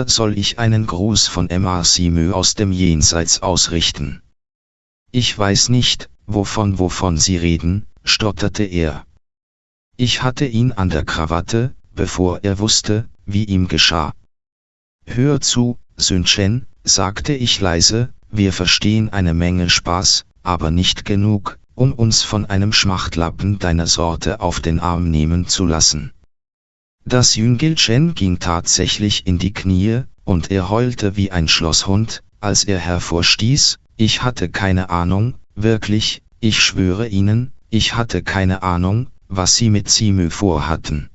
oder soll ich einen Gruß von Emma Simö aus dem Jenseits ausrichten? Ich weiß nicht, wovon wovon Sie reden, stotterte er. Ich hatte ihn an der Krawatte, bevor er wusste, wie ihm geschah. Hör zu, Sündchen, sagte ich leise, wir verstehen eine Menge Spaß, aber nicht genug, um uns von einem Schmachtlappen deiner Sorte auf den Arm nehmen zu lassen. Das Jüngelchen ging tatsächlich in die Knie, und er heulte wie ein Schlosshund, als er hervorstieß, ich hatte keine Ahnung, wirklich, ich schwöre Ihnen, ich hatte keine Ahnung, was Sie mit Simü vorhatten.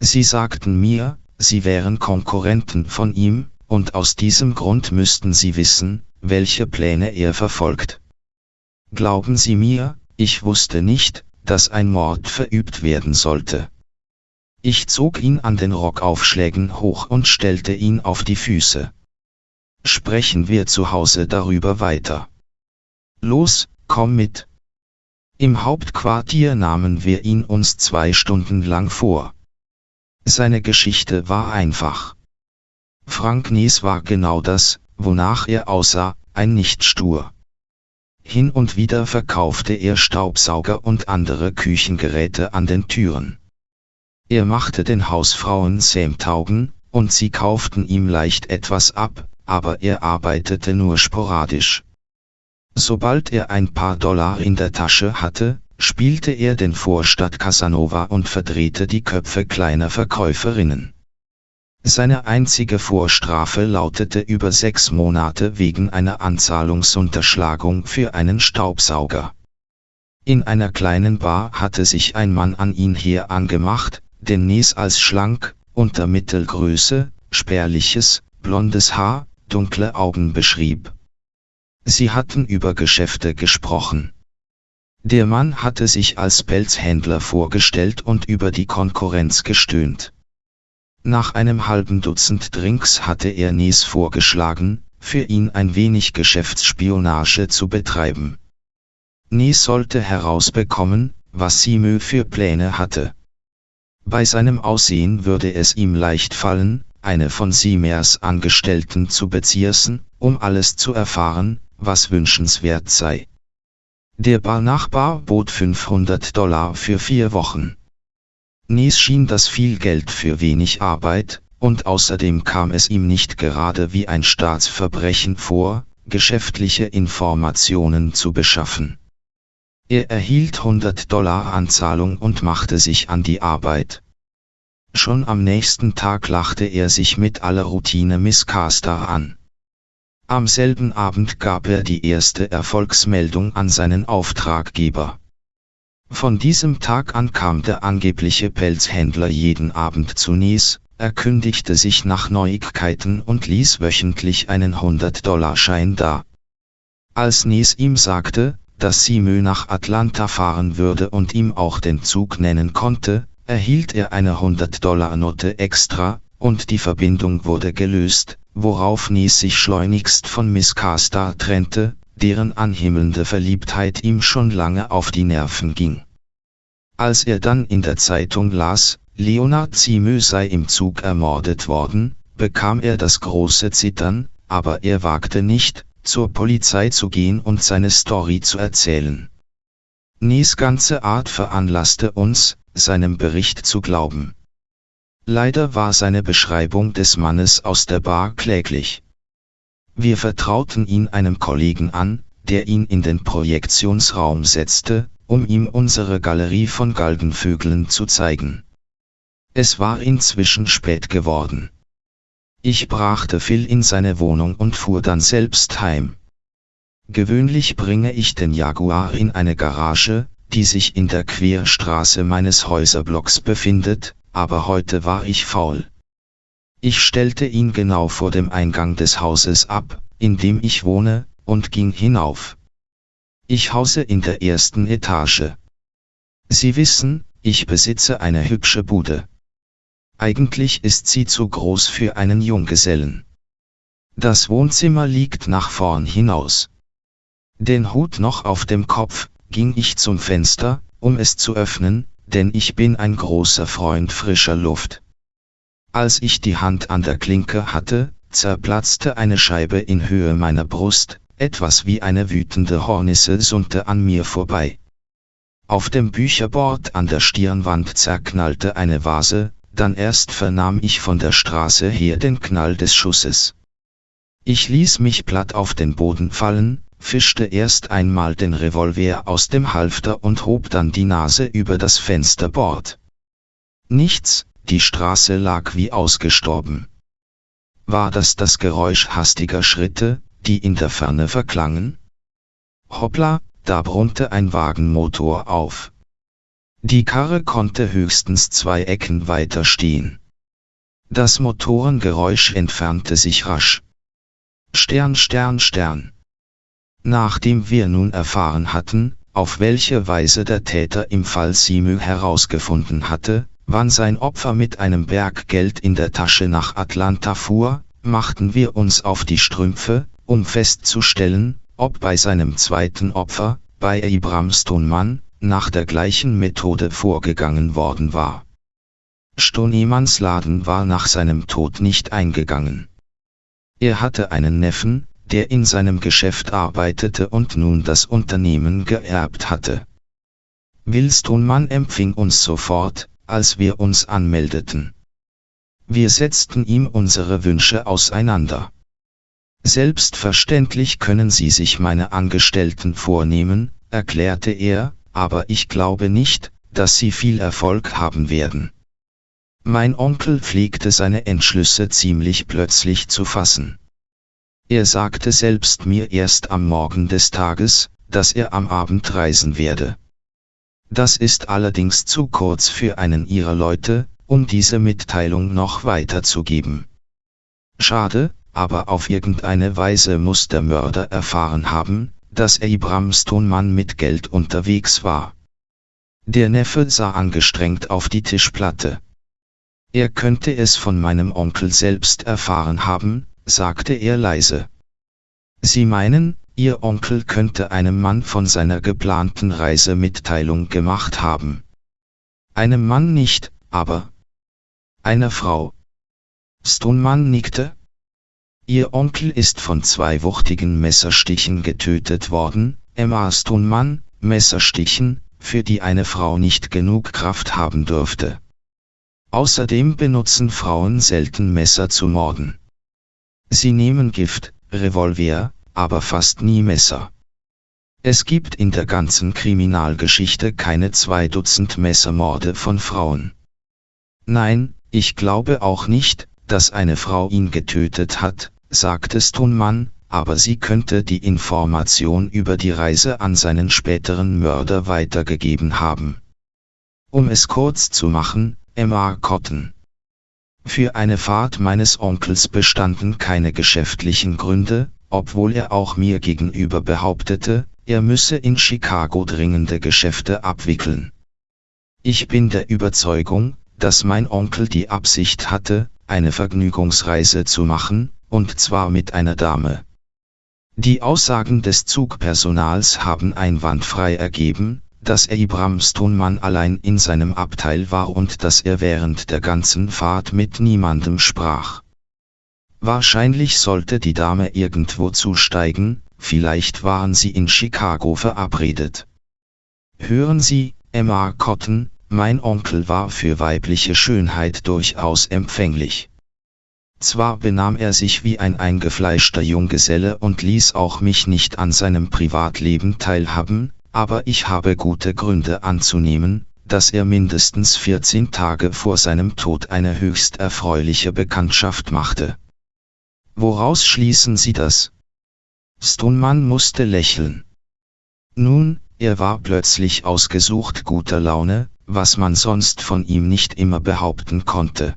Sie sagten mir, Sie wären Konkurrenten von ihm, und aus diesem Grund müssten Sie wissen, welche Pläne er verfolgt. Glauben Sie mir, ich wusste nicht, dass ein Mord verübt werden sollte. Ich zog ihn an den Rockaufschlägen hoch und stellte ihn auf die Füße. Sprechen wir zu Hause darüber weiter. Los, komm mit. Im Hauptquartier nahmen wir ihn uns zwei Stunden lang vor. Seine Geschichte war einfach. Frank Nies war genau das, wonach er aussah, ein Nichtstur. Hin und wieder verkaufte er Staubsauger und andere Küchengeräte an den Türen. Er machte den Hausfrauen Sämtaugen, und sie kauften ihm leicht etwas ab, aber er arbeitete nur sporadisch. Sobald er ein paar Dollar in der Tasche hatte, spielte er den Vorstadt Casanova und verdrehte die Köpfe kleiner Verkäuferinnen. Seine einzige Vorstrafe lautete über sechs Monate wegen einer Anzahlungsunterschlagung für einen Staubsauger. In einer kleinen Bar hatte sich ein Mann an ihn her angemacht, den Nies als schlank, unter Mittelgröße, spärliches, blondes Haar, dunkle Augen beschrieb. Sie hatten über Geschäfte gesprochen. Der Mann hatte sich als Pelzhändler vorgestellt und über die Konkurrenz gestöhnt. Nach einem halben Dutzend Drinks hatte er Nies vorgeschlagen, für ihn ein wenig Geschäftsspionage zu betreiben. Nies sollte herausbekommen, was Simö für Pläne hatte. Bei seinem Aussehen würde es ihm leicht fallen, eine von Simers Angestellten zu bezirzen, um alles zu erfahren, was wünschenswert sei. Der Barnachbar bot 500 Dollar für vier Wochen. Nies schien das viel Geld für wenig Arbeit, und außerdem kam es ihm nicht gerade wie ein Staatsverbrechen vor, geschäftliche Informationen zu beschaffen. Er erhielt 100 Dollar Anzahlung und machte sich an die Arbeit. Schon am nächsten Tag lachte er sich mit aller Routine Miss Caster an. Am selben Abend gab er die erste Erfolgsmeldung an seinen Auftraggeber. Von diesem Tag an kam der angebliche Pelzhändler jeden Abend zu Nies, erkündigte sich nach Neuigkeiten und ließ wöchentlich einen 100-Dollar-Schein da. Als Nies ihm sagte, dass Simö nach Atlanta fahren würde und ihm auch den Zug nennen konnte, erhielt er eine 100-Dollar-Note extra, und die Verbindung wurde gelöst, worauf Nies sich schleunigst von Miss Carstar trennte, deren anhimmelnde Verliebtheit ihm schon lange auf die Nerven ging. Als er dann in der Zeitung las, Leonard Simö sei im Zug ermordet worden, bekam er das große Zittern, aber er wagte nicht, zur Polizei zu gehen und seine Story zu erzählen. Nies ganze Art veranlasste uns, seinem Bericht zu glauben. Leider war seine Beschreibung des Mannes aus der Bar kläglich. Wir vertrauten ihn einem Kollegen an, der ihn in den Projektionsraum setzte, um ihm unsere Galerie von Galgenvögeln zu zeigen. Es war inzwischen spät geworden. Ich brachte Phil in seine Wohnung und fuhr dann selbst heim. Gewöhnlich bringe ich den Jaguar in eine Garage, die sich in der Querstraße meines Häuserblocks befindet, aber heute war ich faul. Ich stellte ihn genau vor dem Eingang des Hauses ab, in dem ich wohne, und ging hinauf. Ich hause in der ersten Etage. Sie wissen, ich besitze eine hübsche Bude. Eigentlich ist sie zu groß für einen Junggesellen. Das Wohnzimmer liegt nach vorn hinaus. Den Hut noch auf dem Kopf, ging ich zum Fenster, um es zu öffnen, denn ich bin ein großer Freund frischer Luft. Als ich die Hand an der Klinke hatte, zerplatzte eine Scheibe in Höhe meiner Brust, etwas wie eine wütende Hornisse sunnte an mir vorbei. Auf dem Bücherbord an der Stirnwand zerknallte eine Vase, dann erst vernahm ich von der Straße her den Knall des Schusses. Ich ließ mich platt auf den Boden fallen, fischte erst einmal den Revolver aus dem Halfter und hob dann die Nase über das Fensterbord. Nichts, die Straße lag wie ausgestorben. War das das Geräusch hastiger Schritte, die in der Ferne verklangen? Hoppla, da brummte ein Wagenmotor auf. Die Karre konnte höchstens zwei Ecken weiter stehen. Das Motorengeräusch entfernte sich rasch. Stern, Stern, Stern. Nachdem wir nun erfahren hatten, auf welche Weise der Täter im Fall Simü herausgefunden hatte, wann sein Opfer mit einem Berg Geld in der Tasche nach Atlanta fuhr, machten wir uns auf die Strümpfe, um festzustellen, ob bei seinem zweiten Opfer, bei Abraham Stonemann, nach der gleichen Methode vorgegangen worden war. Stonemanns Laden war nach seinem Tod nicht eingegangen. Er hatte einen Neffen, der in seinem Geschäft arbeitete und nun das Unternehmen geerbt hatte. Will Stonemann empfing uns sofort, als wir uns anmeldeten. Wir setzten ihm unsere Wünsche auseinander. Selbstverständlich können Sie sich meine Angestellten vornehmen, erklärte er, aber ich glaube nicht, dass Sie viel Erfolg haben werden. Mein Onkel pflegte seine Entschlüsse ziemlich plötzlich zu fassen. Er sagte selbst mir erst am Morgen des Tages, dass er am Abend reisen werde. Das ist allerdings zu kurz für einen ihrer Leute, um diese Mitteilung noch weiterzugeben. Schade, aber auf irgendeine Weise muss der Mörder erfahren haben, dass Abraham Stonemann mit Geld unterwegs war. Der Neffe sah angestrengt auf die Tischplatte. Er könnte es von meinem Onkel selbst erfahren haben, sagte er leise. Sie meinen, Ihr Onkel könnte einem Mann von seiner geplanten Reise Mitteilung gemacht haben. Einem Mann nicht, aber einer Frau. Stonemann nickte, Ihr Onkel ist von zwei wuchtigen Messerstichen getötet worden, Emma Stonemann, Messerstichen, für die eine Frau nicht genug Kraft haben dürfte. Außerdem benutzen Frauen selten Messer zu morden. Sie nehmen Gift, Revolver, aber fast nie Messer. Es gibt in der ganzen Kriminalgeschichte keine zwei Dutzend Messermorde von Frauen. Nein, ich glaube auch nicht, dass eine Frau ihn getötet hat, sagte Stonemann, aber sie könnte die Information über die Reise an seinen späteren Mörder weitergegeben haben. Um es kurz zu machen, Emma Cotton. Für eine Fahrt meines Onkels bestanden keine geschäftlichen Gründe, obwohl er auch mir gegenüber behauptete, er müsse in Chicago dringende Geschäfte abwickeln. Ich bin der Überzeugung, dass mein Onkel die Absicht hatte, eine Vergnügungsreise zu machen, und zwar mit einer Dame. Die Aussagen des Zugpersonals haben einwandfrei ergeben, dass Abraham Stonemann allein in seinem Abteil war und dass er während der ganzen Fahrt mit niemandem sprach. Wahrscheinlich sollte die Dame irgendwo zusteigen, vielleicht waren sie in Chicago verabredet. Hören Sie, Emma Cotton, mein Onkel war für weibliche Schönheit durchaus empfänglich. Zwar benahm er sich wie ein eingefleischter Junggeselle und ließ auch mich nicht an seinem Privatleben teilhaben, aber ich habe gute Gründe anzunehmen, dass er mindestens 14 Tage vor seinem Tod eine höchst erfreuliche Bekanntschaft machte. Woraus schließen Sie das? Stonemann musste lächeln. Nun, er war plötzlich ausgesucht guter Laune, was man sonst von ihm nicht immer behaupten konnte.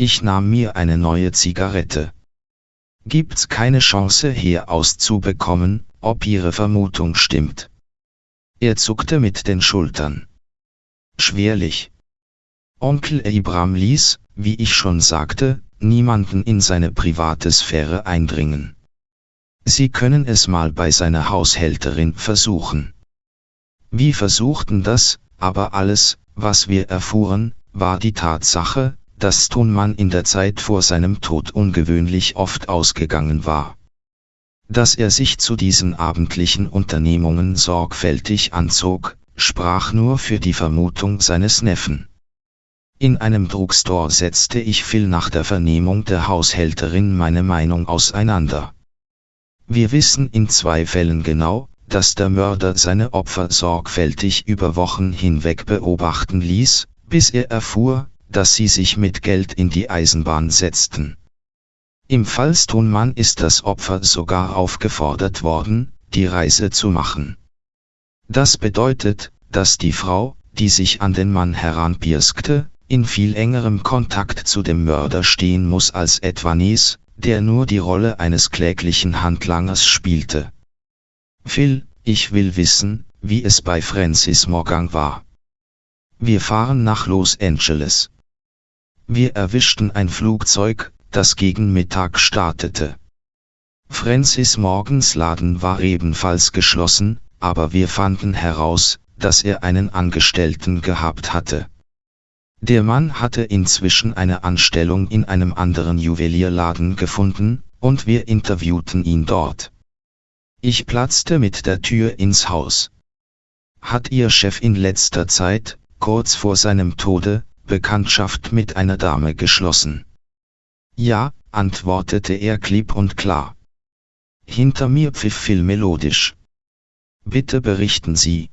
Ich nahm mir eine neue Zigarette. Gibt's keine Chance hier auszubekommen, ob Ihre Vermutung stimmt? Er zuckte mit den Schultern. Schwerlich. Onkel Abraham ließ, wie ich schon sagte, niemanden in seine private Sphäre eindringen. Sie können es mal bei seiner Haushälterin versuchen. Wir versuchten das, aber alles, was wir erfuhren, war die Tatsache, dass Thunmann in der Zeit vor seinem Tod ungewöhnlich oft ausgegangen war. Dass er sich zu diesen abendlichen Unternehmungen sorgfältig anzog, sprach nur für die Vermutung seines Neffen. In einem Drugstore setzte ich viel nach der Vernehmung der Haushälterin meine Meinung auseinander. Wir wissen in zwei Fällen genau, dass der Mörder seine Opfer sorgfältig über Wochen hinweg beobachten ließ, bis er erfuhr, dass sie sich mit Geld in die Eisenbahn setzten. Im Fall Stonmann ist das Opfer sogar aufgefordert worden, die Reise zu machen. Das bedeutet, dass die Frau, die sich an den Mann heranpirskte, in viel engerem Kontakt zu dem Mörder stehen muss als etwa Nies, der nur die Rolle eines kläglichen Handlangers spielte. Phil, ich will wissen, wie es bei Francis Morgan war. Wir fahren nach Los Angeles. Wir erwischten ein Flugzeug, das gegen Mittag startete. Francis Morgans Laden war ebenfalls geschlossen, aber wir fanden heraus, dass er einen Angestellten gehabt hatte. Der Mann hatte inzwischen eine Anstellung in einem anderen Juwelierladen gefunden, und wir interviewten ihn dort. Ich platzte mit der Tür ins Haus. Hat Ihr Chef in letzter Zeit, kurz vor seinem Tode, Bekanntschaft mit einer Dame geschlossen? Ja, antwortete er klipp und klar. Hinter mir pfiff viel melodisch. Bitte berichten Sie.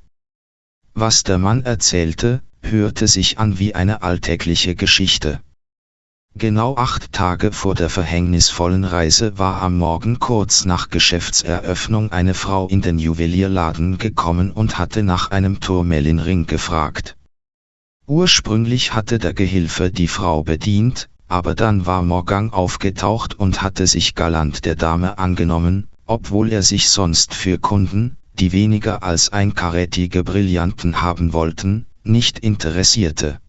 Was der Mann erzählte, hörte sich an wie eine alltägliche Geschichte. Genau acht Tage vor der verhängnisvollen Reise war am Morgen kurz nach Geschäftseröffnung eine Frau in den Juwelierladen gekommen und hatte nach einem Turmelinring gefragt. Ursprünglich hatte der Gehilfe die Frau bedient, aber dann war Morgan aufgetaucht und hatte sich galant der Dame angenommen, obwohl er sich sonst für Kunden, die weniger als ein karätige Brillanten haben wollten, nicht interessierte.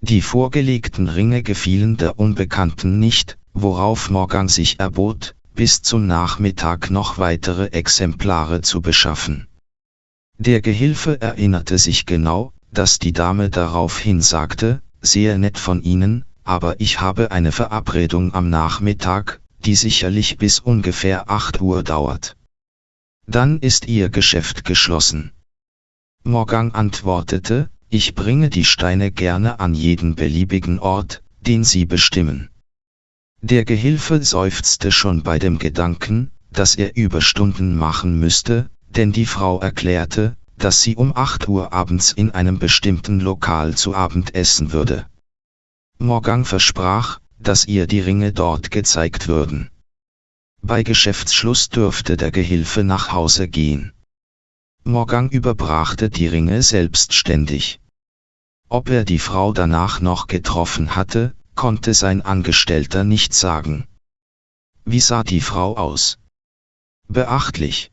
Die vorgelegten Ringe gefielen der Unbekannten nicht, worauf Morgan sich erbot, bis zum Nachmittag noch weitere Exemplare zu beschaffen. Der Gehilfe erinnerte sich genau, dass die Dame daraufhin sagte, sehr nett von Ihnen, aber ich habe eine Verabredung am Nachmittag, die sicherlich bis ungefähr 8 Uhr dauert. Dann ist Ihr Geschäft geschlossen. Morgan antwortete, ich bringe die Steine gerne an jeden beliebigen Ort, den Sie bestimmen. Der Gehilfe seufzte schon bei dem Gedanken, dass er Überstunden machen müsste, denn die Frau erklärte, dass sie um 8 Uhr abends in einem bestimmten Lokal zu Abend essen würde. Morgan versprach, dass ihr die Ringe dort gezeigt würden. Bei Geschäftsschluss dürfte der Gehilfe nach Hause gehen. Morgan überbrachte die Ringe selbstständig. Ob er die Frau danach noch getroffen hatte, konnte sein Angestellter nicht sagen. Wie sah die Frau aus? Beachtlich.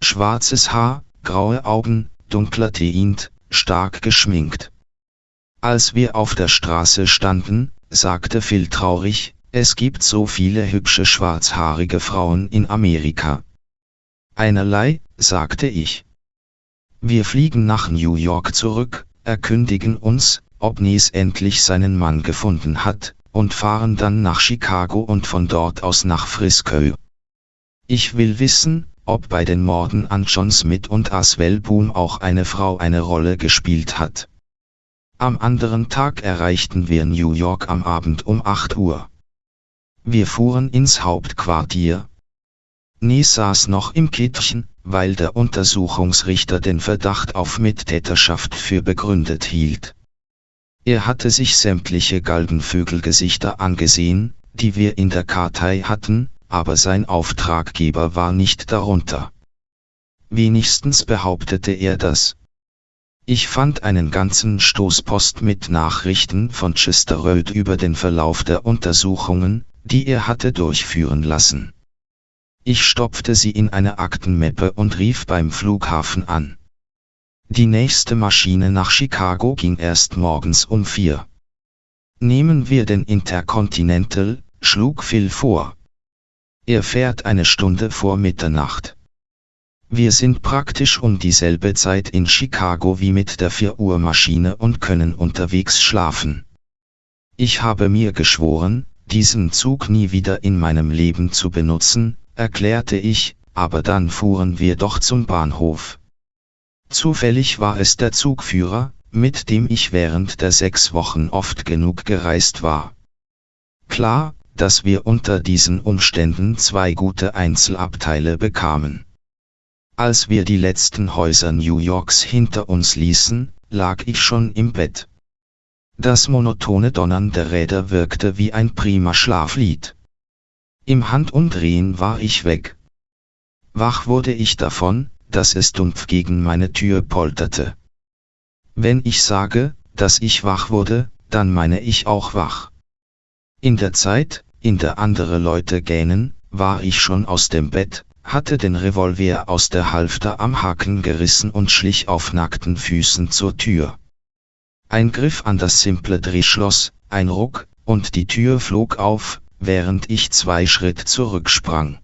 Schwarzes Haar, graue Augen, dunkler Teint, stark geschminkt. Als wir auf der Straße standen, sagte Phil traurig, es gibt so viele hübsche schwarzhaarige Frauen in Amerika. Einerlei, sagte ich. Wir fliegen nach New York zurück, erkündigen uns, ob Nies endlich seinen Mann gefunden hat, und fahren dann nach Chicago und von dort aus nach Frisco. Ich will wissen, ob bei den Morden an John Smith und Aswell Boone auch eine Frau eine Rolle gespielt hat. Am anderen Tag erreichten wir New York am Abend um 8 Uhr. Wir fuhren ins Hauptquartier. Nie saß noch im Kittchen, weil der Untersuchungsrichter den Verdacht auf Mittäterschaft für begründet hielt. Er hatte sich sämtliche Galgenvögelgesichter angesehen, die wir in der Kartei hatten, aber sein Auftraggeber war nicht darunter. Wenigstens behauptete er das. Ich fand einen ganzen Stoßpost mit Nachrichten von Chester Road über den Verlauf der Untersuchungen, die er hatte durchführen lassen. Ich stopfte sie in eine Aktenmappe und rief beim Flughafen an. Die nächste Maschine nach Chicago ging erst morgens um vier. Nehmen wir den Intercontinental, schlug Phil vor. Er fährt eine Stunde vor Mitternacht. Wir sind praktisch um dieselbe Zeit in Chicago wie mit der 4 Uhr Maschine und können unterwegs schlafen. Ich habe mir geschworen, diesen Zug nie wieder in meinem Leben zu benutzen, erklärte ich, aber dann fuhren wir doch zum Bahnhof. Zufällig war es der Zugführer, mit dem ich während der sechs Wochen oft genug gereist war. Klar, dass wir unter diesen Umständen zwei gute Einzelabteile bekamen. Als wir die letzten Häuser New Yorks hinter uns ließen, lag ich schon im Bett. Das monotone Donnern der Räder wirkte wie ein prima Schlaflied. Im Handumdrehen war ich weg. Wach wurde ich davon, dass es dumpf gegen meine Tür polterte. Wenn ich sage, dass ich wach wurde, dann meine ich auch wach. In der Zeit, in der andere Leute gähnen, war ich schon aus dem Bett, hatte den Revolver aus der Halfter am Haken gerissen und schlich auf nackten Füßen zur Tür. Ein Griff an das simple Drehschloss, ein Ruck, und die Tür flog auf, während ich zwei Schritt zurücksprang.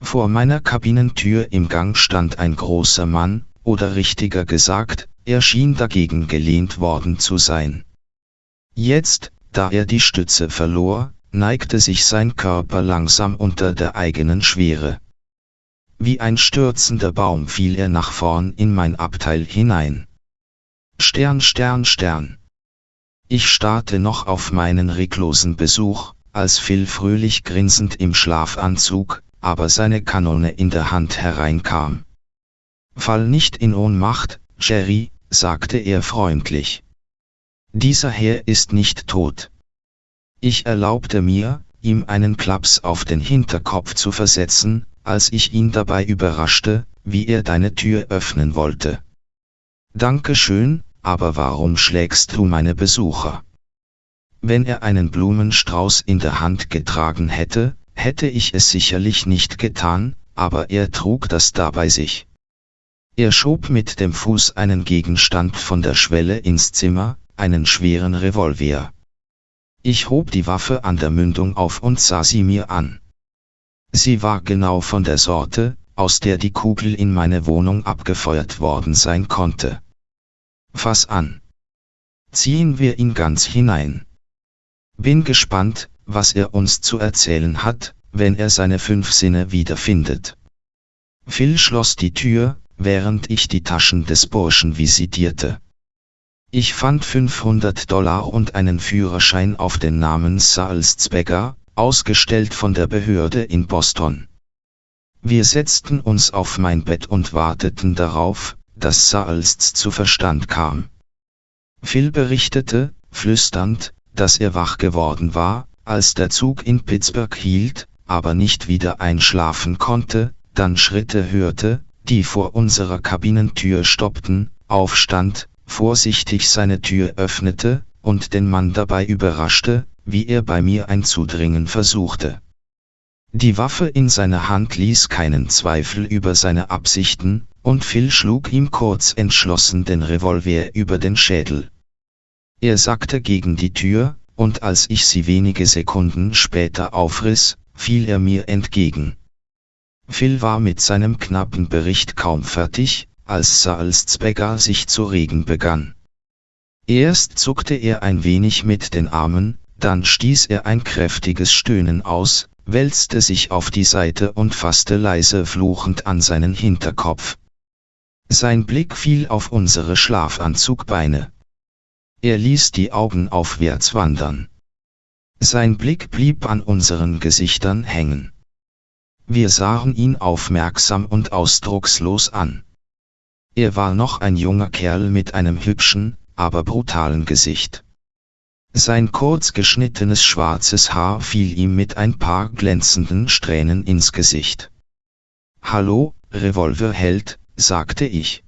Vor meiner Kabinentür im Gang stand ein großer Mann, oder richtiger gesagt, er schien dagegen gelehnt worden zu sein. Jetzt, da er die Stütze verlor, neigte sich sein Körper langsam unter der eigenen Schwere. Wie ein stürzender Baum fiel er nach vorn in mein Abteil hinein. Stern, Stern, Stern. Ich starrte noch auf meinen reglosen Besuch, als Phil fröhlich grinsend im Schlafanzug, aber seine Kanone in der Hand hereinkam. Fall nicht in Ohnmacht, Jerry, sagte er freundlich. Dieser Herr ist nicht tot. Ich erlaubte mir, ihm einen Klaps auf den Hinterkopf zu versetzen, als ich ihn dabei überraschte, wie er deine Tür öffnen wollte. Danke schön, aber warum schlägst du meine Besucher? Wenn er einen Blumenstrauß in der Hand getragen hätte, hätte ich es sicherlich nicht getan, aber er trug das da bei sich. Er schob mit dem Fuß einen Gegenstand von der Schwelle ins Zimmer, einen schweren Revolver. Ich hob die Waffe an der Mündung auf und sah sie mir an. Sie war genau von der Sorte, aus der die Kugel in meine Wohnung abgefeuert worden sein konnte. Fass an. Ziehen wir ihn ganz hinein. Bin gespannt, was er uns zu erzählen hat, wenn er seine fünf Sinne wiederfindet. Phil schloss die Tür, während ich die Taschen des Burschen visitierte. Ich fand 500 Dollar und einen Führerschein auf den Namen Salzbegger, ausgestellt von der Behörde in Boston. Wir setzten uns auf mein Bett und warteten darauf, dass Salz zu Verstand kam. Phil berichtete, flüsternd, dass er wach geworden war, als der Zug in Pittsburgh hielt, aber nicht wieder einschlafen konnte, dann Schritte hörte, die vor unserer Kabinentür stoppten, aufstand, vorsichtig seine Tür öffnete, und den Mann dabei überraschte, wie er bei mir einzudringen versuchte. Die Waffe in seiner Hand ließ keinen Zweifel über seine Absichten, und Phil schlug ihm kurz entschlossen den Revolver über den Schädel. Er sackte gegen die Tür, und als ich sie wenige Sekunden später aufriss, fiel er mir entgegen. Phil war mit seinem knappen Bericht kaum fertig, als Salzbecker sich zu regen begann. Erst zuckte er ein wenig mit den Armen, dann stieß er ein kräftiges Stöhnen aus, wälzte sich auf die Seite und fasste leise fluchend an seinen Hinterkopf. Sein Blick fiel auf unsere Schlafanzugbeine. Er ließ die Augen aufwärts wandern. Sein Blick blieb an unseren Gesichtern hängen. Wir sahen ihn aufmerksam und ausdruckslos an. Er war noch ein junger Kerl mit einem hübschen, aber brutalen Gesicht. Sein kurz geschnittenes schwarzes Haar fiel ihm mit ein paar glänzenden Strähnen ins Gesicht. Hallo, Revolverheld, sagte ich.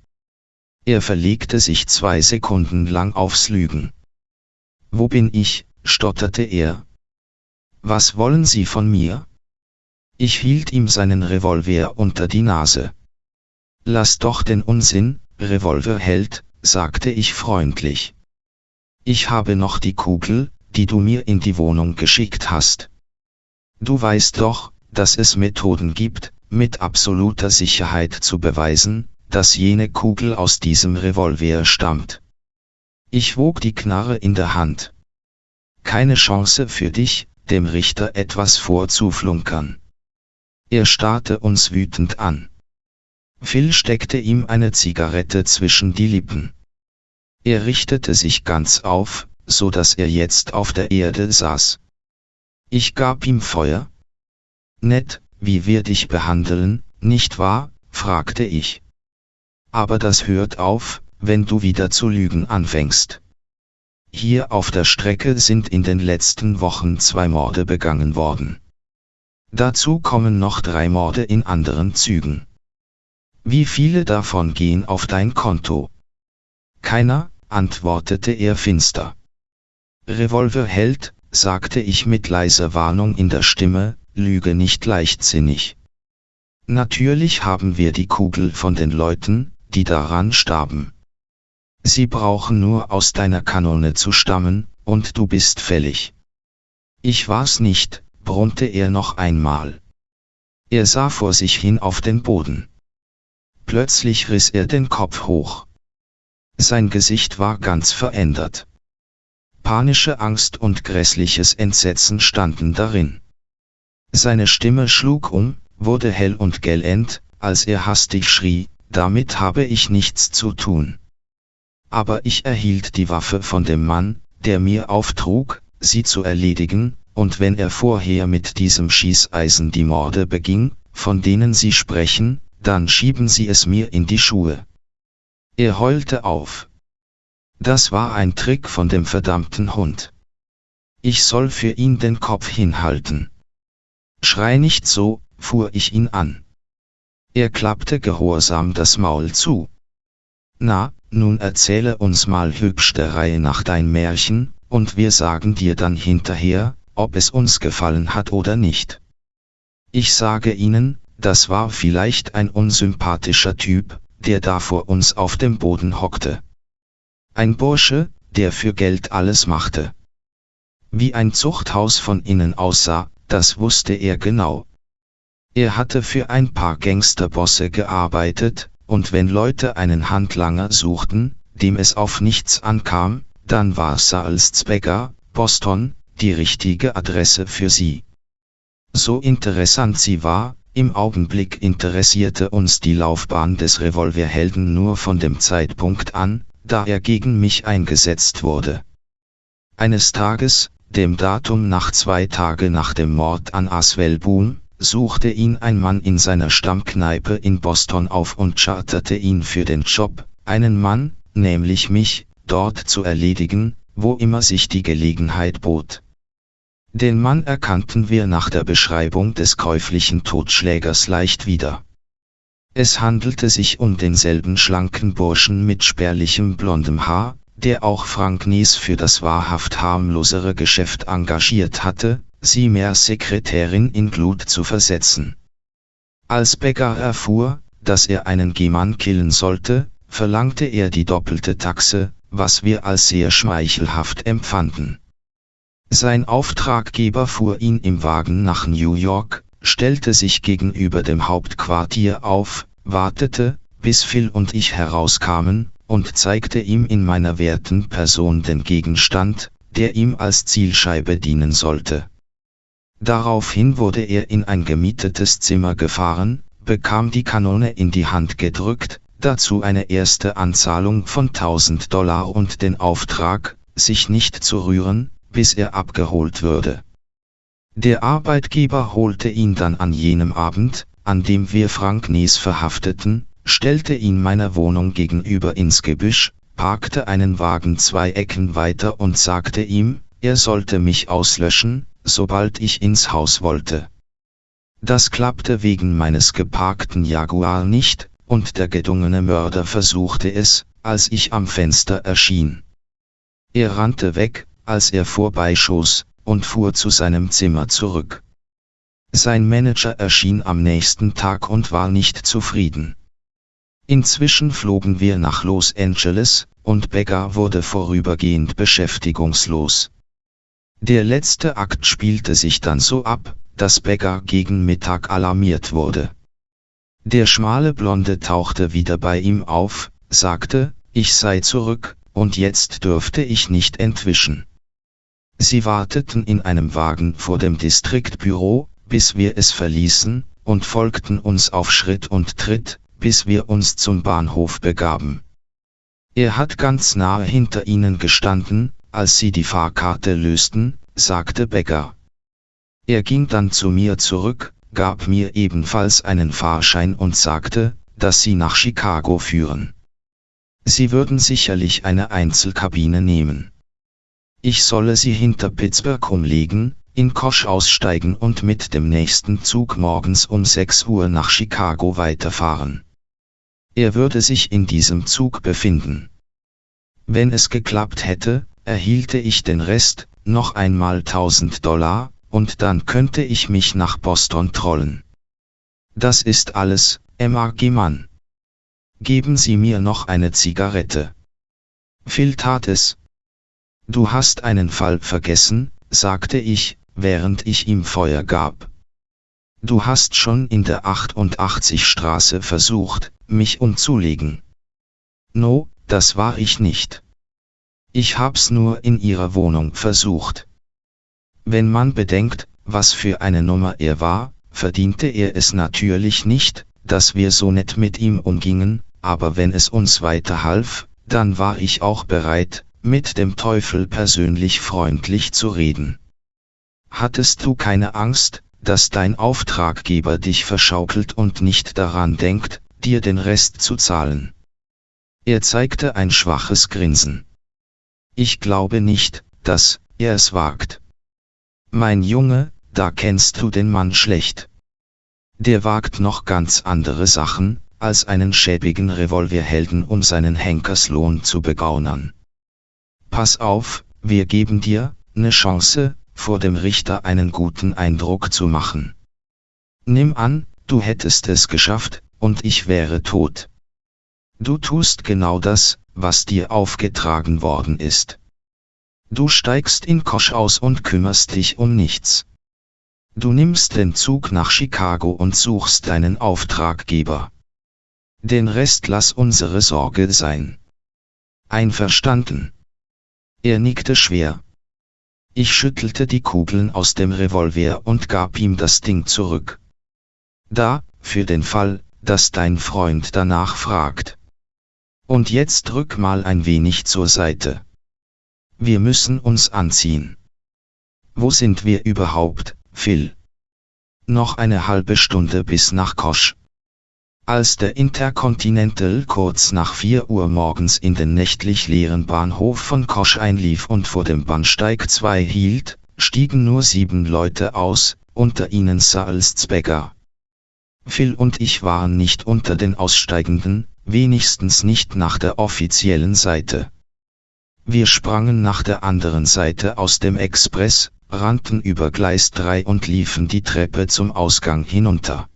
Er verlegte sich zwei Sekunden lang aufs Lügen. Wo bin ich, stotterte er. Was wollen Sie von mir? Ich hielt ihm seinen Revolver unter die Nase. Lass doch den Unsinn, Revolverheld, sagte ich freundlich. Ich habe noch die Kugel, die du mir in die Wohnung geschickt hast. Du weißt doch, dass es Methoden gibt, mit absoluter Sicherheit zu beweisen, dass jene Kugel aus diesem Revolver stammt. Ich wog die Knarre in der Hand. keine Chance für dich, dem Richter etwas vorzuflunkern. Er starrte uns wütend an. Phil steckte ihm eine Zigarette zwischen die Lippen. Er richtete sich ganz auf, so dass er jetzt auf der Erde saß. Ich gab ihm Feuer. Nett, wie wir dich behandeln, nicht wahr? fragte ich. Aber das hört auf, wenn du wieder zu lügen anfängst. Hier auf der Strecke sind in den letzten Wochen zwei Morde begangen worden. Dazu kommen noch drei Morde in anderen Zügen. Wie viele davon gehen auf dein Konto? Keiner, antwortete er finster. Revolverheld, sagte ich mit leiser Warnung in der Stimme, lüge nicht leichtsinnig. Natürlich haben wir die Kugel von den Leuten, die daran starben. Sie brauchen nur aus deiner Kanone zu stammen, und du bist fällig. Ich war's nicht, brummte er noch einmal. Er sah vor sich hin auf den Boden. Plötzlich riss er den Kopf hoch. Sein Gesicht war ganz verändert. Panische Angst und grässliches Entsetzen standen darin. Seine Stimme schlug um, wurde hell und gellend, als er hastig schrie, damit habe ich nichts zu tun. Aber ich erhielt die Waffe von dem Mann, der mir auftrug, sie zu erledigen, und wenn er vorher mit diesem Schießeisen die Morde beging, von denen Sie sprechen, dann schieben Sie es mir in die Schuhe. Er heulte auf. Das war ein Trick von dem verdammten Hund. Ich soll für ihn den Kopf hinhalten. Schrei nicht so, fuhr ich ihn an. Er klappte gehorsam das Maul zu. Na, nun erzähle uns mal hübsch der Reihe nach dein Märchen, und wir sagen dir dann hinterher, ob es uns gefallen hat oder nicht. Ich sage Ihnen, das war vielleicht ein unsympathischer Typ, der da vor uns auf dem Boden hockte. Ein Bursche, der für Geld alles machte. Wie ein Zuchthaus von innen aussah, das wusste er genau. Er hatte für ein paar Gangsterbosse gearbeitet, und wenn Leute einen Handlanger suchten, dem es auf nichts ankam, dann war Salzbecker, Boston, die richtige Adresse für sie. So interessant sie war, im Augenblick interessierte uns die Laufbahn des Revolverhelden nur von dem Zeitpunkt an, da er gegen mich eingesetzt wurde. Eines Tages, dem Datum nach zwei Tage nach dem Mord an Aswell Boone, suchte ihn ein Mann in seiner Stammkneipe in Boston auf und charterte ihn für den Job, einen Mann, nämlich mich, dort zu erledigen, wo immer sich die Gelegenheit bot. Den Mann erkannten wir nach der Beschreibung des käuflichen Totschlägers leicht wieder. Es handelte sich um denselben schlanken Burschen mit spärlichem blondem Haar, der auch Frank Nies für das wahrhaft harmlosere Geschäft engagiert hatte, sie mehr Sekretärin in Glut zu versetzen. Als Becker erfuhr, dass er einen Gemann killen sollte, verlangte er die doppelte Taxe, was wir als sehr schmeichelhaft empfanden. Sein Auftraggeber fuhr ihn im Wagen nach New York, stellte sich gegenüber dem Hauptquartier auf, wartete, bis Phil und ich herauskamen, und zeigte ihm in meiner werten Person den Gegenstand, der ihm als Zielscheibe dienen sollte. Daraufhin wurde er in ein gemietetes Zimmer gefahren, bekam die Kanone in die Hand gedrückt, dazu eine erste Anzahlung von 1000 Dollar und den Auftrag, sich nicht zu rühren, bis er abgeholt würde. Der Arbeitgeber holte ihn dann an jenem Abend, an dem wir Frank Nies verhafteten, stellte ihn meiner Wohnung gegenüber ins Gebüsch, parkte einen Wagen zwei Ecken weiter und sagte ihm, er sollte mich auslöschen, sobald ich ins Haus wollte. Das klappte wegen meines geparkten Jaguar nicht, und der gedungene Mörder versuchte es, als ich am Fenster erschien. Er rannte weg, als er vorbeischoss, und fuhr zu seinem Zimmer zurück. Sein Manager erschien am nächsten Tag und war nicht zufrieden. Inzwischen flogen wir nach Los Angeles, und Becker wurde vorübergehend beschäftigungslos. Der letzte Akt spielte sich dann so ab, dass Becker gegen Mittag alarmiert wurde. Der schmale Blonde tauchte wieder bei ihm auf, sagte, ich sei zurück, und jetzt dürfte ich nicht entwischen. Sie warteten in einem Wagen vor dem Distriktbüro, bis wir es verließen, und folgten uns auf Schritt und Tritt, bis wir uns zum Bahnhof begaben. Er hat ganz nahe hinter ihnen gestanden, als sie die Fahrkarte lösten, sagte Becker. Er ging dann zu mir zurück, gab mir ebenfalls einen Fahrschein und sagte, dass sie nach Chicago führen. Sie würden sicherlich eine Einzelkabine nehmen. Ich solle sie hinter Pittsburgh umlegen, in Kosch aussteigen und mit dem nächsten Zug morgens um 6 Uhr nach Chicago weiterfahren. Er würde sich in diesem Zug befinden. Wenn es geklappt hätte, erhielte ich den Rest, noch einmal 1000 Dollar, und dann könnte ich mich nach Boston trollen. Das ist alles, Emma Gimann. Geben Sie mir noch eine Zigarette. Phil tat es. Du hast einen Fall vergessen, sagte ich, während ich ihm Feuer gab. Du hast schon in der 88 Straße versucht, mich umzulegen. No, das war ich nicht. Ich hab's nur in ihrer Wohnung versucht. Wenn man bedenkt, was für eine Nummer er war, verdiente er es natürlich nicht, dass wir so nett mit ihm umgingen, aber wenn es uns weiterhalf, dann war ich auch bereit, mit dem Teufel persönlich freundlich zu reden. Hattest du keine Angst, dass dein Auftraggeber dich verschaukelt und nicht daran denkt, dir den Rest zu zahlen? Er zeigte ein schwaches Grinsen. Ich glaube nicht, dass er es wagt. Mein Junge, da kennst du den Mann schlecht. Der wagt noch ganz andere Sachen, als einen schäbigen Revolverhelden um seinen Henkerslohn zu begaunern. Pass auf, wir geben dir, ne Chance, vor dem Richter einen guten Eindruck zu machen. Nimm an, du hättest es geschafft, und ich wäre tot. Du tust genau das, was dir aufgetragen worden ist. Du steigst in Kosch aus und kümmerst dich um nichts. Du nimmst den Zug nach Chicago und suchst deinen Auftraggeber. Den Rest lass unsere Sorge sein. Einverstanden. Er nickte schwer. Ich schüttelte die Kugeln aus dem Revolver und gab ihm das Ding zurück. Da, für den Fall, dass dein Freund danach fragt. Und jetzt rück mal ein wenig zur Seite. Wir müssen uns anziehen. Wo sind wir überhaupt, Phil? Noch eine halbe Stunde bis nach Kosch. Als der Intercontinental kurz nach 4 Uhr morgens in den nächtlich leeren Bahnhof von Kosch einlief und vor dem Bahnsteig 2 hielt, stiegen nur sieben Leute aus, unter ihnen Salzbecker. Phil und ich waren nicht unter den Aussteigenden, wenigstens nicht nach der offiziellen Seite. Wir sprangen nach der anderen Seite aus dem Express, rannten über Gleis 3 und liefen die Treppe zum Ausgang hinunter.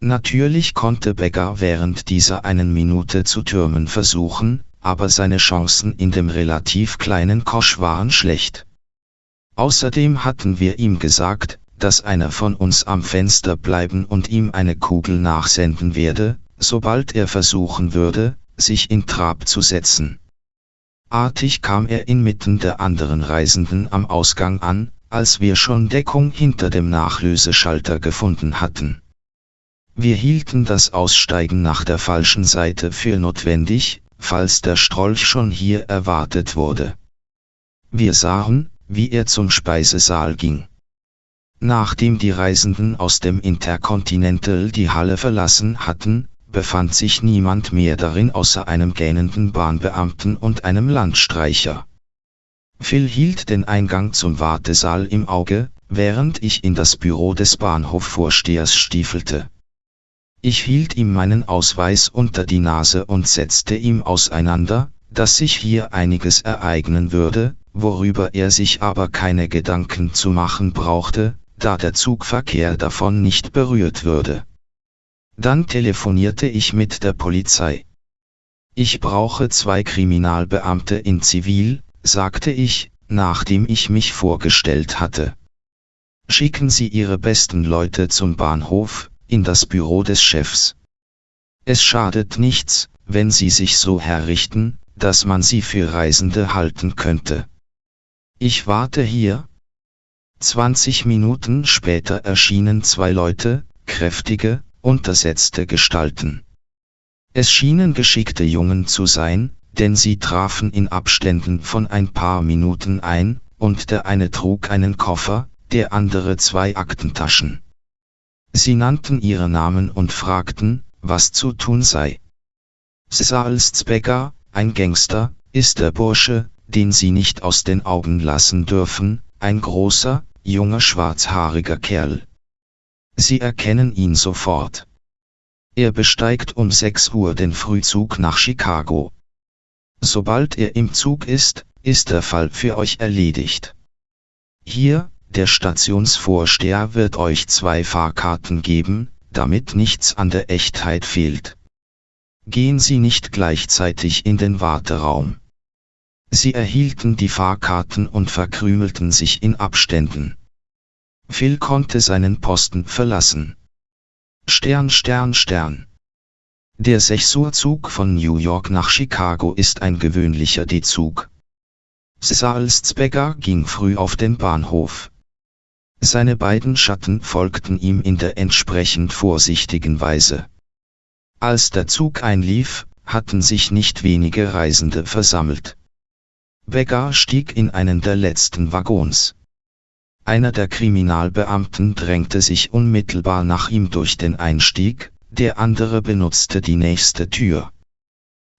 Natürlich konnte Becker während dieser einen Minute zu türmen versuchen, aber seine Chancen in dem relativ kleinen Kosch waren schlecht. Außerdem hatten wir ihm gesagt, dass einer von uns am Fenster bleiben und ihm eine Kugel nachsenden werde, sobald er versuchen würde, sich in Trab zu setzen. Artig kam er inmitten der anderen Reisenden am Ausgang an, als wir schon Deckung hinter dem Nachlöseschalter gefunden hatten. Wir hielten das Aussteigen nach der falschen Seite für notwendig, falls der Strolch schon hier erwartet wurde. Wir sahen, wie er zum Speisesaal ging. Nachdem die Reisenden aus dem Intercontinental die Halle verlassen hatten, befand sich niemand mehr darin außer einem gähnenden Bahnbeamten und einem Landstreicher. Phil hielt den Eingang zum Wartesaal im Auge, während ich in das Büro des Bahnhofvorstehers stiefelte. Ich hielt ihm meinen Ausweis unter die Nase und setzte ihm auseinander, dass sich hier einiges ereignen würde, worüber er sich aber keine Gedanken zu machen brauchte, da der Zugverkehr davon nicht berührt würde. Dann telefonierte ich mit der Polizei. Ich brauche zwei Kriminalbeamte in Zivil, sagte ich, nachdem ich mich vorgestellt hatte. Schicken Sie Ihre besten Leute zum Bahnhof, in das Büro des Chefs. Es schadet nichts, wenn sie sich so herrichten, dass man sie für Reisende halten könnte. Ich warte hier. 20 Minuten später erschienen zwei Leute, kräftige, untersetzte Gestalten. Es schienen geschickte Jungen zu sein, denn sie trafen in Abständen von ein paar Minuten ein, und der eine trug einen Koffer, der andere zwei Aktentaschen. Sie nannten ihre Namen und fragten, was zu tun sei. Salzbecker, ein Gangster, ist der Bursche, den sie nicht aus den Augen lassen dürfen, ein großer, junger schwarzhaariger Kerl. Sie erkennen ihn sofort. Er besteigt um 6 Uhr den Frühzug nach Chicago. Sobald er im Zug ist, ist der Fall für euch erledigt. Hier, der Stationsvorsteher wird euch zwei Fahrkarten geben, damit nichts an der Echtheit fehlt. Gehen Sie nicht gleichzeitig in den Warteraum. Sie erhielten die Fahrkarten und verkrümelten sich in Abständen. Phil konnte seinen Posten verlassen. Stern Stern Stern. Der 6 Uhr Zug von New York nach Chicago ist ein gewöhnlicher D-Zug. Salzbecker ging früh auf den Bahnhof. Seine beiden Schatten folgten ihm in der entsprechend vorsichtigen Weise. Als der Zug einlief, hatten sich nicht wenige Reisende versammelt. Becker stieg in einen der letzten Waggons. Einer der Kriminalbeamten drängte sich unmittelbar nach ihm durch den Einstieg, der andere benutzte die nächste Tür.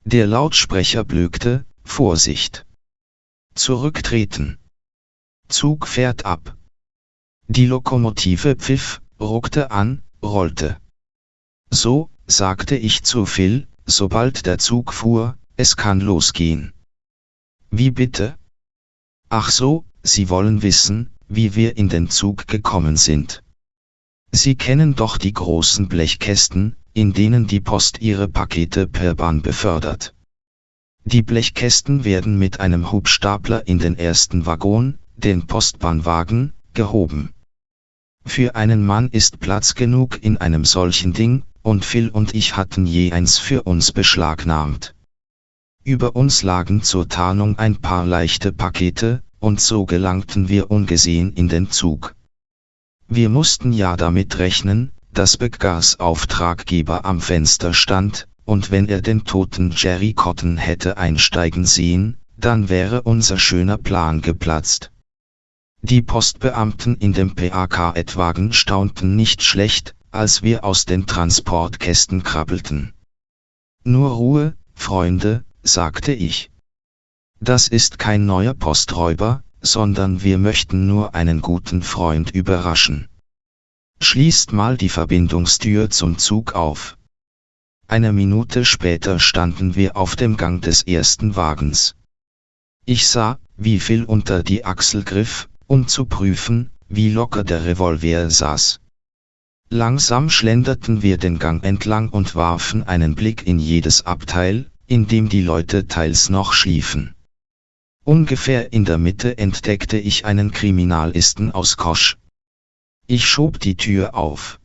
Der Lautsprecher blökte, Vorsicht! Zurücktreten! Zug fährt ab! Die Lokomotive pfiff, ruckte an, rollte. So, sagte ich zu Phil, sobald der Zug fuhr, es kann losgehen. Wie bitte? Ach so, Sie wollen wissen, wie wir in den Zug gekommen sind. Sie kennen doch die großen Blechkästen, in denen die Post ihre Pakete per Bahn befördert. Die Blechkästen werden mit einem Hubstapler in den ersten Waggon, den Postbahnwagen, gehoben. Für einen Mann ist Platz genug in einem solchen Ding, und Phil und ich hatten je eins für uns beschlagnahmt. Über uns lagen zur Tarnung ein paar leichte Pakete, und so gelangten wir ungesehen in den Zug. Wir mussten ja damit rechnen, dass Beggars Auftraggeber am Fenster stand, und wenn er den toten Jerry Cotton hätte einsteigen sehen, dann wäre unser schöner Plan geplatzt. Die Postbeamten in dem PAK-Wagen staunten nicht schlecht, als wir aus den Transportkästen krabbelten. Nur Ruhe, Freunde, sagte ich. Das ist kein neuer Posträuber, sondern wir möchten nur einen guten Freund überraschen. Schließt mal die Verbindungstür zum Zug auf. Eine Minute später standen wir auf dem Gang des ersten Wagens. Ich sah, wie viel unter die Achsel griff, um zu prüfen, wie locker der Revolver saß. Langsam schlenderten wir den Gang entlang und warfen einen Blick in jedes Abteil, in dem die Leute teils noch schliefen. Ungefähr in der Mitte entdeckte ich einen Kriminalisten aus Kosch. Ich schob die Tür auf.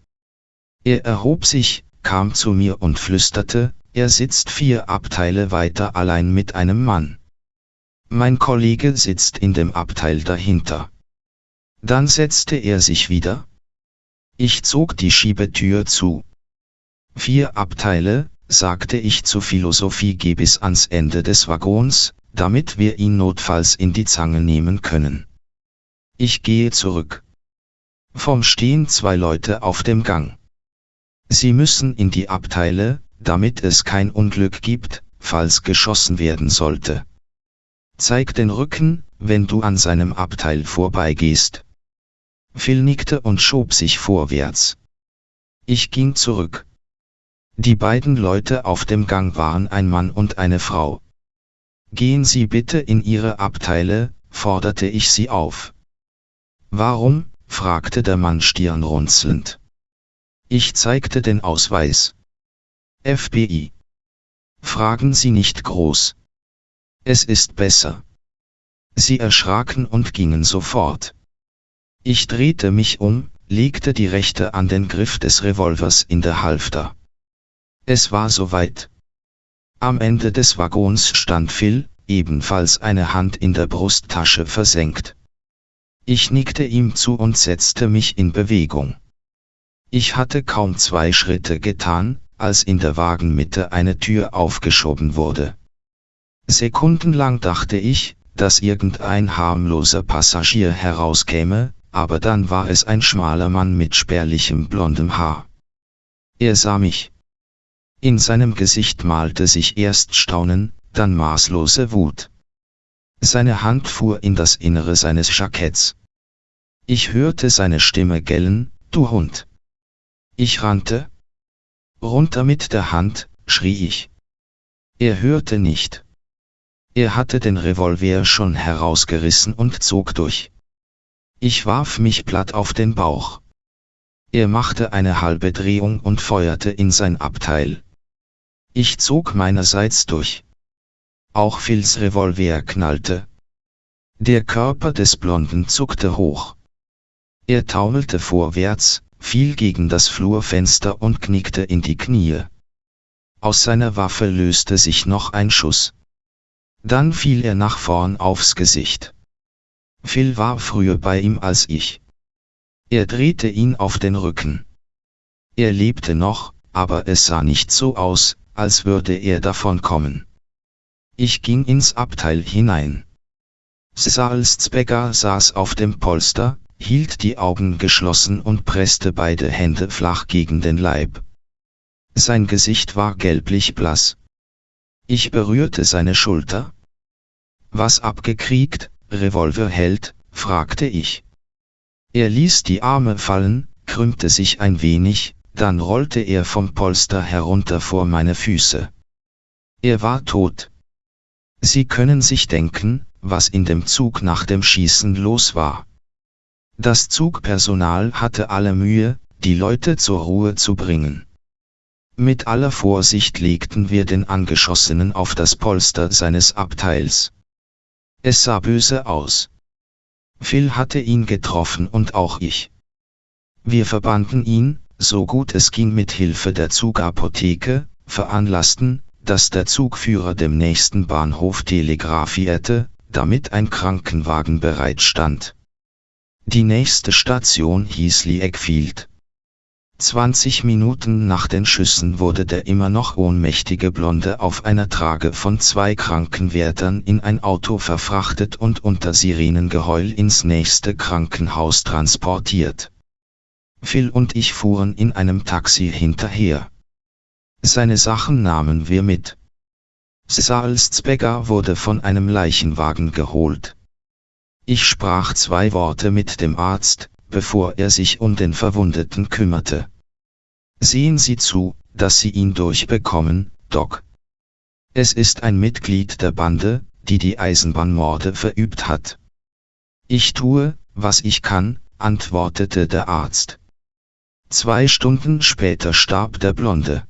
Er erhob sich, kam zu mir und flüsterte, er sitzt vier Abteile weiter allein mit einem Mann. Mein Kollege sitzt in dem Abteil dahinter. Dann setzte er sich wieder. Ich zog die Schiebetür zu. Vier Abteile, sagte ich zu Philosophie geh bis ans Ende des Waggons, damit wir ihn notfalls in die Zange nehmen können. Ich gehe zurück. Vom stehen zwei Leute auf dem Gang. Sie müssen in die Abteile, damit es kein Unglück gibt, falls geschossen werden sollte. Zeig den Rücken, wenn du an seinem Abteil vorbeigehst. Phil nickte und schob sich vorwärts. Ich ging zurück. Die beiden Leute auf dem Gang waren ein Mann und eine Frau. Gehen Sie bitte in Ihre Abteile, forderte ich sie auf. Warum? fragte der Mann stirnrunzelnd. Ich zeigte den Ausweis. FBI. Fragen Sie nicht groß. Es ist besser. Sie erschraken und gingen sofort. Ich drehte mich um, legte die rechte an den Griff des Revolvers in der Halfter. Es war soweit. Am Ende des Waggons stand Phil, ebenfalls eine Hand in der Brusttasche versenkt. Ich nickte ihm zu und setzte mich in Bewegung. Ich hatte kaum zwei Schritte getan, als in der Wagenmitte eine Tür aufgeschoben wurde. Sekundenlang dachte ich, dass irgendein harmloser Passagier herauskäme, aber dann war es ein schmaler Mann mit spärlichem blondem Haar. Er sah mich. In seinem Gesicht malte sich erst Staunen, dann maßlose Wut. Seine Hand fuhr in das Innere seines Jacketts. Ich hörte seine Stimme gellen, du Hund. Ich rannte. Runter mit der Hand, schrie ich. Er hörte nicht. Er hatte den Revolver schon herausgerissen und zog durch. Ich warf mich platt auf den Bauch. Er machte eine halbe Drehung und feuerte in sein Abteil. Ich zog meinerseits durch. Auch Phils Revolver knallte. Der Körper des Blonden zuckte hoch. Er taumelte vorwärts, fiel gegen das Flurfenster und knickte in die Knie. Aus seiner Waffe löste sich noch ein Schuss. Dann fiel er nach vorn aufs Gesicht. Phil war früher bei ihm als ich. Er drehte ihn auf den Rücken. Er lebte noch, aber es sah nicht so aus, als würde er davon kommen. Ich ging ins Abteil hinein. Salzbecker saß auf dem Polster, hielt die Augen geschlossen und presste beide Hände flach gegen den Leib. Sein Gesicht war gelblich blass. Ich berührte seine Schulter. Was abgekriegt, Revolverheld, fragte ich. Er ließ die Arme fallen, krümmte sich ein wenig, dann rollte er vom Polster herunter vor meine Füße. Er war tot. Sie können sich denken, was in dem Zug nach dem Schießen los war. Das Zugpersonal hatte alle Mühe, die Leute zur Ruhe zu bringen. Mit aller Vorsicht legten wir den Angeschossenen auf das Polster seines Abteils. Es sah böse aus. Phil hatte ihn getroffen und auch ich. Wir verbanden ihn, so gut es ging mit Hilfe der Zugapotheke, veranlassten, dass der Zugführer dem nächsten Bahnhof telegrafierte, damit ein Krankenwagen bereitstand. Die nächste Station hieß Lee Eckfield. 20 Minuten nach den Schüssen wurde der immer noch ohnmächtige Blonde auf einer Trage von zwei Krankenwärtern in ein Auto verfrachtet und unter Sirenengeheul ins nächste Krankenhaus transportiert. Phil und ich fuhren in einem Taxi hinterher. Seine Sachen nahmen wir mit. Salzbecker wurde von einem Leichenwagen geholt. Ich sprach zwei Worte mit dem Arzt, bevor er sich um den Verwundeten kümmerte. Sehen Sie zu, dass Sie ihn durchbekommen, Doc. Es ist ein Mitglied der Bande, die die Eisenbahnmorde verübt hat. Ich tue, was ich kann, antwortete der Arzt. Zwei Stunden später starb der Blonde.